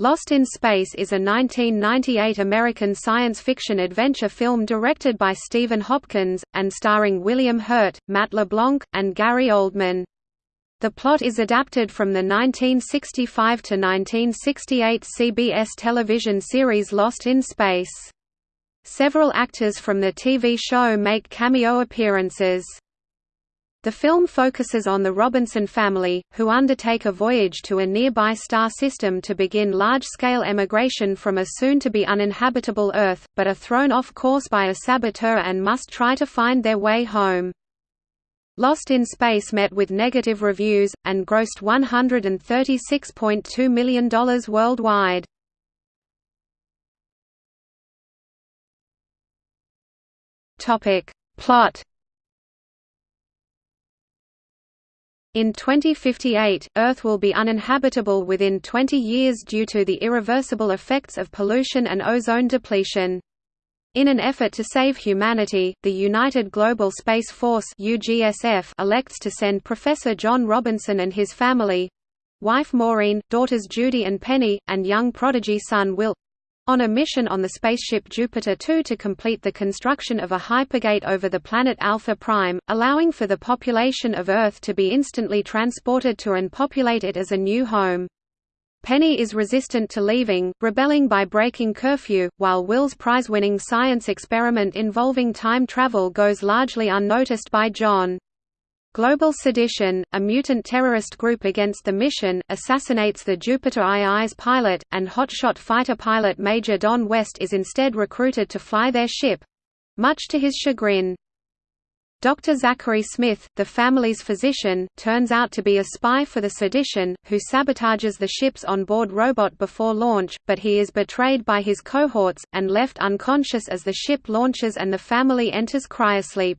Lost in Space is a 1998 American science fiction adventure film directed by Stephen Hopkins, and starring William Hurt, Matt LeBlanc, and Gary Oldman. The plot is adapted from the 1965 to 1968 CBS television series Lost in Space. Several actors from the TV show make cameo appearances. The film focuses on the Robinson family, who undertake a voyage to a nearby star system to begin large-scale emigration from a soon-to-be uninhabitable Earth, but are thrown off course by a saboteur and must try to find their way home. Lost in Space met with negative reviews, and grossed $136.2 million worldwide. Plot In 2058, Earth will be uninhabitable within 20 years due to the irreversible effects of pollution and ozone depletion. In an effort to save humanity, the United Global Space Force UGSF elects to send Professor John Robinson and his family—wife Maureen, daughters Judy and Penny, and young prodigy son Will on a mission on the spaceship Jupiter 2 to complete the construction of a hypergate over the planet Alpha Prime, allowing for the population of Earth to be instantly transported to and populate it as a new home. Penny is resistant to leaving, rebelling by breaking curfew, while Will's prize-winning science experiment involving time travel goes largely unnoticed by John. Global Sedition, a mutant terrorist group against the mission, assassinates the Jupiter II's pilot, and hotshot fighter pilot Major Don West is instead recruited to fly their ship—much to his chagrin. Dr. Zachary Smith, the family's physician, turns out to be a spy for the sedition, who sabotages the ship's onboard robot before launch, but he is betrayed by his cohorts, and left unconscious as the ship launches and the family enters cryosleep.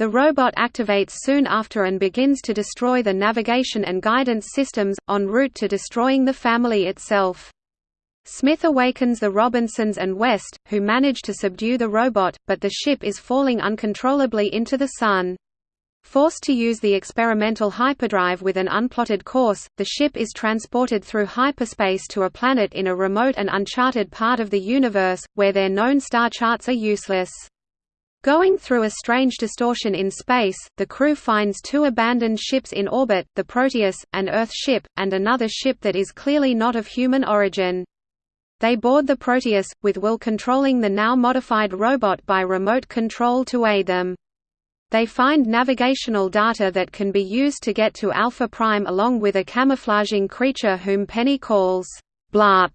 The robot activates soon after and begins to destroy the navigation and guidance systems, en route to destroying the family itself. Smith awakens the Robinsons and West, who manage to subdue the robot, but the ship is falling uncontrollably into the Sun. Forced to use the experimental hyperdrive with an unplotted course, the ship is transported through hyperspace to a planet in a remote and uncharted part of the universe, where their known star charts are useless. Going through a strange distortion in space, the crew finds two abandoned ships in orbit, the Proteus, an Earth ship, and another ship that is clearly not of human origin. They board the Proteus, with Will controlling the now modified robot by remote control to aid them. They find navigational data that can be used to get to Alpha Prime along with a camouflaging creature whom Penny calls Blarp,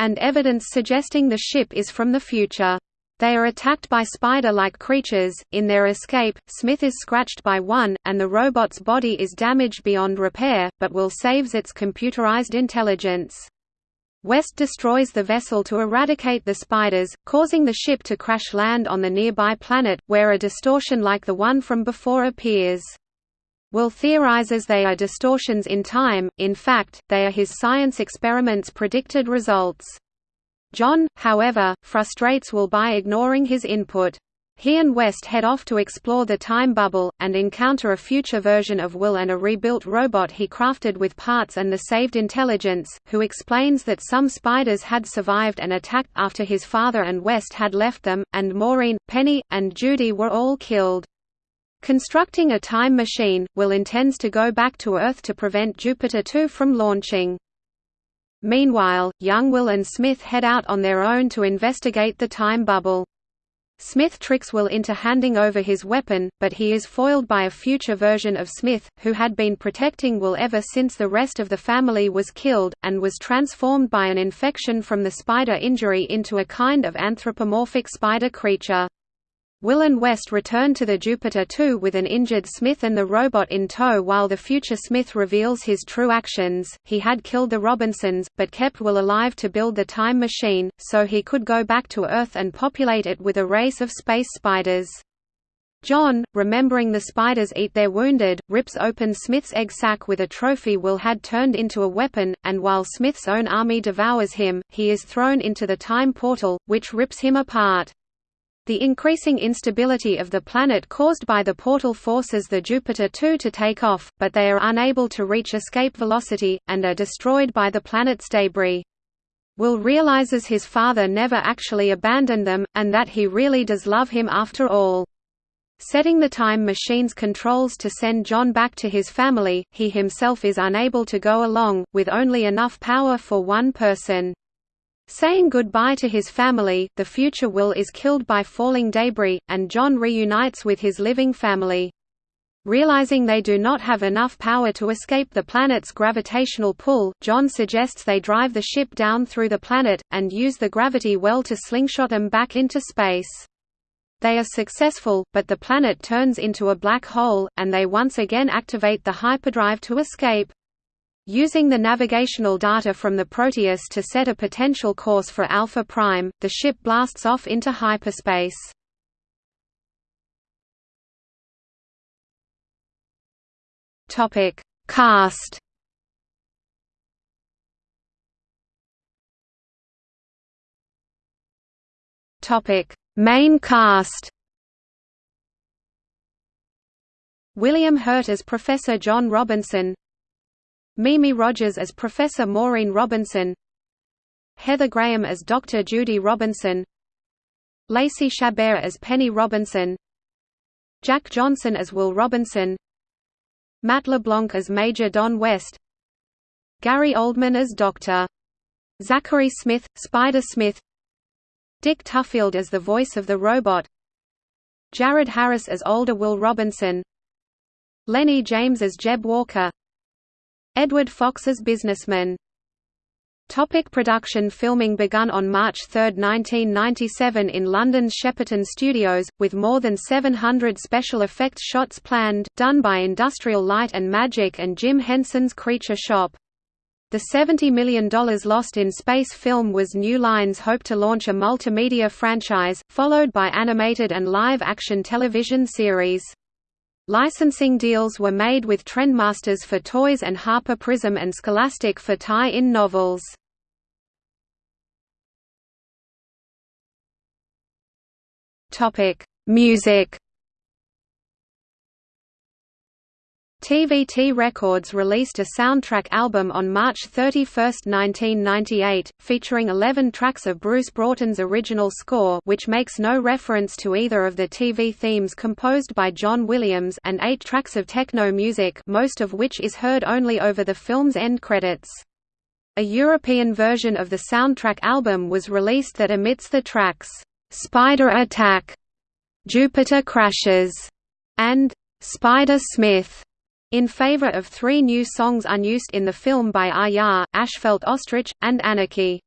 and evidence suggesting the ship is from the future. They are attacked by spider-like creatures. In their escape, Smith is scratched by one, and the robot's body is damaged beyond repair, but Will saves its computerized intelligence. West destroys the vessel to eradicate the spiders, causing the ship to crash land on the nearby planet, where a distortion like the one from before appears. Will theorizes they are distortions in time, in fact, they are his science experiments' predicted results. John, however, frustrates Will by ignoring his input. He and West head off to explore the time bubble, and encounter a future version of Will and a rebuilt robot he crafted with parts and the saved intelligence, who explains that some spiders had survived and attacked after his father and West had left them, and Maureen, Penny, and Judy were all killed. Constructing a time machine, Will intends to go back to Earth to prevent Jupiter 2 from launching. Meanwhile, young Will and Smith head out on their own to investigate the time bubble. Smith tricks Will into handing over his weapon, but he is foiled by a future version of Smith, who had been protecting Will ever since the rest of the family was killed, and was transformed by an infection from the spider injury into a kind of anthropomorphic spider creature. Will and West return to the Jupiter 2 with an injured Smith and the robot in tow while the future Smith reveals his true actions. He had killed the Robinsons, but kept Will alive to build the time machine, so he could go back to Earth and populate it with a race of space spiders. John, remembering the spiders eat their wounded, rips open Smith's egg sac with a trophy Will had turned into a weapon, and while Smith's own army devours him, he is thrown into the time portal, which rips him apart. The increasing instability of the planet caused by the portal forces the Jupiter 2 to take off, but they are unable to reach escape velocity, and are destroyed by the planet's debris. Will realizes his father never actually abandoned them, and that he really does love him after all. Setting the time machine's controls to send John back to his family, he himself is unable to go along, with only enough power for one person. Saying goodbye to his family, the future Will is killed by falling debris, and John reunites with his living family. Realizing they do not have enough power to escape the planet's gravitational pull, John suggests they drive the ship down through the planet, and use the gravity well to slingshot them back into space. They are successful, but the planet turns into a black hole, and they once again activate the hyperdrive to escape. Using the navigational data from the Proteus to set a potential course for Alpha Prime, the ship blasts off into hyperspace. Topic: Cast. Topic: Main cast. William Hurt as Professor John Robinson. Mimi Rogers as Professor Maureen Robinson. Heather Graham as Dr. Judy Robinson. Lacey Chabert as Penny Robinson. Jack Johnson as Will Robinson. Matt LeBlanc as Major Don West Gary Oldman as Dr. Zachary Smith, Spider Smith Dick Tufeld as the voice of the robot Jared Harris as older Will Robinson Lenny James as Jeb Walker Edward Fox as businessman Topic production Filming begun on March 3, 1997 in London's Shepperton Studios, with more than 700 special effects shots planned, done by Industrial Light and Magic and Jim Henson's Creature Shop. The $70 million Lost in Space film was New Lines hope to launch a multimedia franchise, followed by animated and live-action television series. Licensing deals were made with Trendmasters for toys and Harper Prism and Scholastic for tie-in novels. Topic: Music. TVT Records released a soundtrack album on March 31, 1998, featuring 11 tracks of Bruce Broughton's original score which makes no reference to either of the TV themes composed by John Williams and eight tracks of techno music most of which is heard only over the film's end credits. A European version of the soundtrack album was released that omits the tracks Spider Attack, Jupiter Crashes, and Spider Smith, in favor of three new songs unused in the film by Ayar, Asphalt Ostrich, and Anarchy.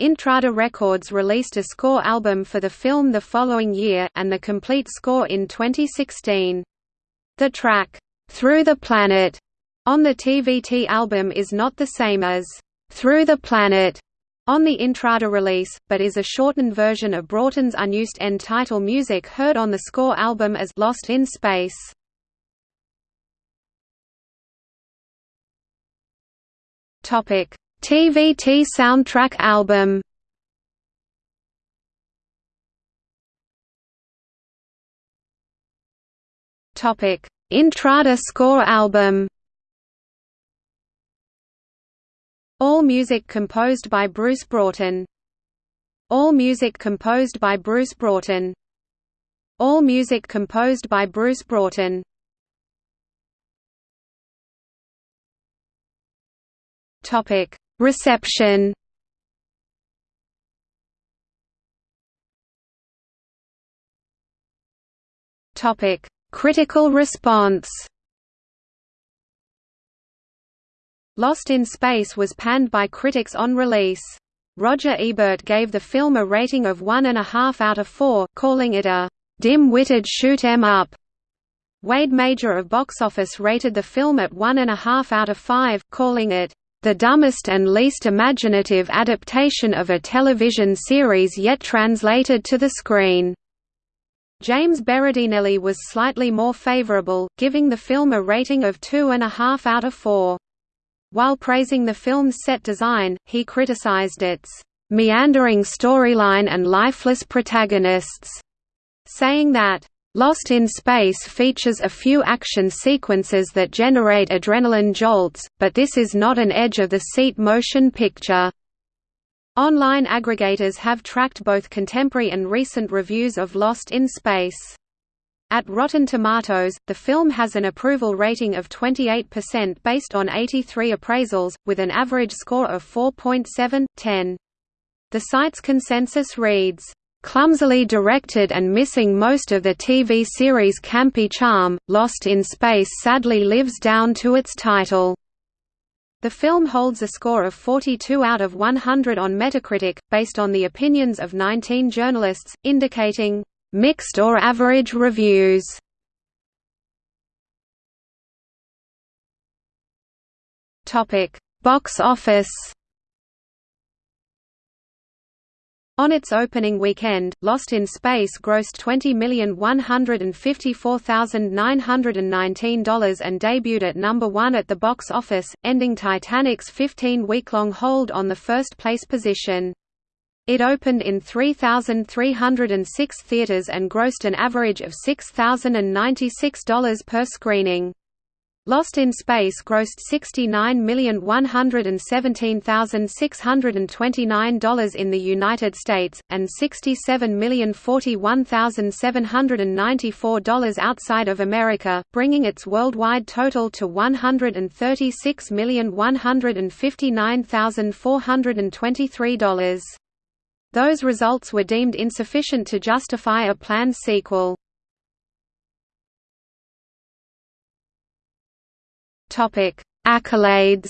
Intrada Records released a score album for the film the following year, and the complete score in 2016. The track, "'Through the Planet' on the TVT album is not the same as, "'Through the Planet' on the Intrada release, but is a shortened version of Broughton's unused end title music heard on the score album as Lost in Space. Topic: TVT soundtrack album. Topic: Intrada score album. All music composed by Bruce Broughton. All music composed by Bruce Broughton. All music composed by Bruce Broughton. Topic: Reception. Topic: Critical response. Lost in Space was panned by critics on release. Roger Ebert gave the film a rating of one and a half out of four, calling it a dim-witted shoot 'em up. Wade Major of Box Office rated the film at one and a half out of five, calling it the dumbest and least imaginative adaptation of a television series yet translated to the screen. James Berardinelli was slightly more favorable, giving the film a rating of two and a half out of four. While praising the film's set design, he criticized its meandering storyline and lifeless protagonists, saying that Lost in Space features a few action sequences that generate adrenaline jolts, but this is not an edge-of-the-seat motion picture. Online aggregators have tracked both contemporary and recent reviews of Lost in Space. At Rotten Tomatoes, the film has an approval rating of 28% based on 83 appraisals, with an average score of 4.7/10. The site's consensus reads, Clumsily directed and missing most of the TV series' campy charm, Lost in Space sadly lives down to its title. The film holds a score of 42 out of 100 on Metacritic, based on the opinions of 19 journalists, indicating, "...mixed or average reviews." Box office On its opening weekend, Lost in Space grossed $20,154,919 and debuted at number one at the box office, ending Titanic's 15-week-long hold on the first-place position. It opened in 3,306 theaters and grossed an average of $6,096 per screening. Lost in Space grossed $69,117,629 in the United States, and $67,041,794 outside of America, bringing its worldwide total to $136,159,423. Those results were deemed insufficient to justify a planned sequel. Topic: Accolades.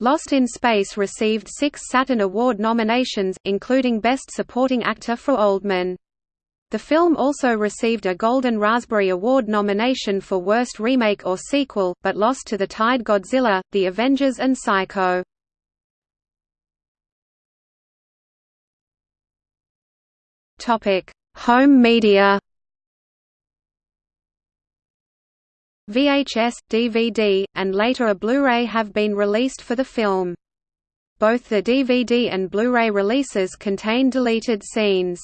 Lost in Space received six Saturn Award nominations, including Best Supporting Actor for Oldman. The film also received a Golden Raspberry Award nomination for Worst Remake or Sequel, but lost to The Tide Godzilla, The Avengers and Psycho. Home media VHS, DVD, and later a Blu-ray have been released for the film. Both the DVD and Blu-ray releases contain deleted scenes.